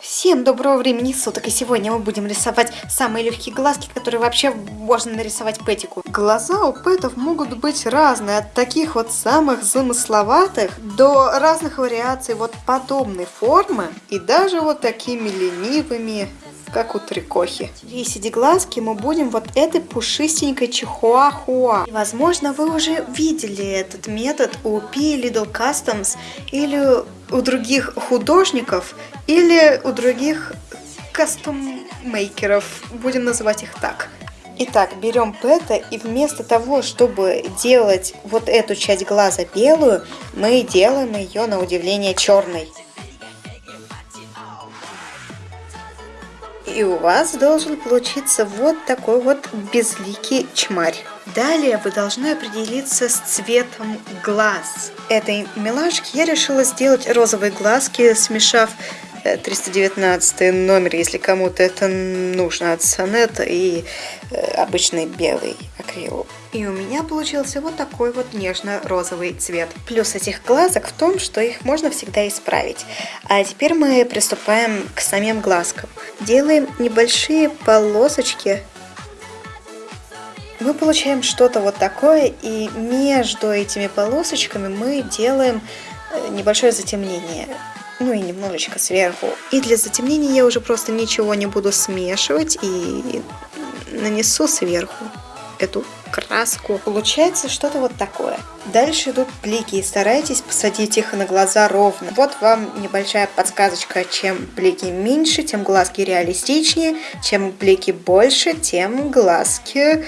Всем доброго времени суток, и сегодня мы будем рисовать самые легкие глазки, которые вообще можно нарисовать Пэтику. Глаза у Пэтов могут быть разные, от таких вот самых замысловатых до разных вариаций вот подобной формы и даже вот такими ленивыми, как у трикохи. Весить глазки мы будем вот этой пушистенькой чихуахуа. И, Возможно, вы уже видели этот метод у P Little Customs или у других художников, или у других кастоммейкеров, будем называть их так. Итак, берем пэта и вместо того, чтобы делать вот эту часть глаза белую, мы делаем ее на удивление черной. И у вас должен получиться вот такой вот безликий чмарь. Далее вы должны определиться с цветом глаз. Этой милашки я решила сделать розовые глазки, смешав 319 номер, если кому-то это нужно от сонета, и э, обычный белый акрил. И у меня получился вот такой вот нежно-розовый цвет. Плюс этих глазок в том, что их можно всегда исправить. А теперь мы приступаем к самим глазкам. Делаем небольшие полосочки мы получаем что-то вот такое, и между этими полосочками мы делаем э, небольшое затемнение. Ну и немножечко сверху. И для затемнения я уже просто ничего не буду смешивать и нанесу сверху эту краску. Получается что-то вот такое. Дальше идут блики. Старайтесь посадить их на глаза ровно. Вот вам небольшая подсказочка. Чем блики меньше, тем глазки реалистичнее. Чем блики больше, тем глазки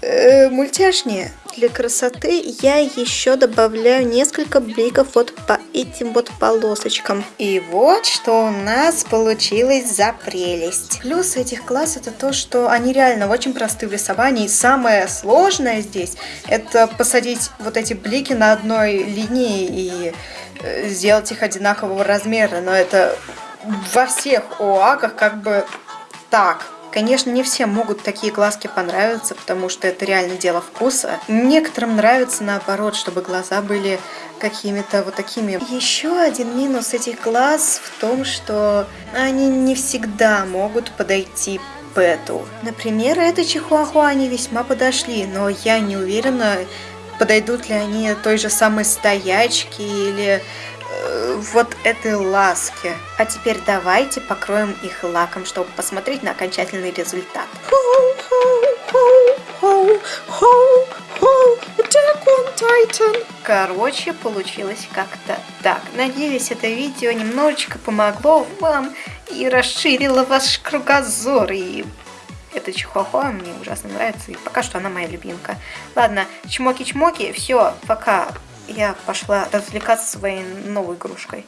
э, мультяшнее. Для красоты я еще добавляю несколько бликов вот по этим вот полосочкам. И вот что у нас получилось за прелесть. Плюс этих глаз это то, что они реально очень просты в рисовании. Самое сложное здесь это посадить вот эти блики на одной линии и э, сделать их одинакового размера. Но это во всех ОАКах как бы так. Конечно, не всем могут такие глазки понравиться, потому что это реально дело вкуса. Некоторым нравится наоборот, чтобы глаза были какими-то вот такими. Еще один минус этих глаз в том, что они не всегда могут подойти Пэту. Например, этой чихуахуа они весьма подошли, но я не уверена, подойдут ли они той же самой стоячке или вот этой ласки. А теперь давайте покроем их лаком, чтобы посмотреть на окончательный результат. Короче, получилось как-то так. Надеюсь, это видео немножечко помогло вам и расширило ваш кругозор. И эта чихуахуа мне ужасно нравится, и пока что она моя любимка. Ладно, чмоки-чмоки, все, пока я пошла развлекаться своей новой игрушкой.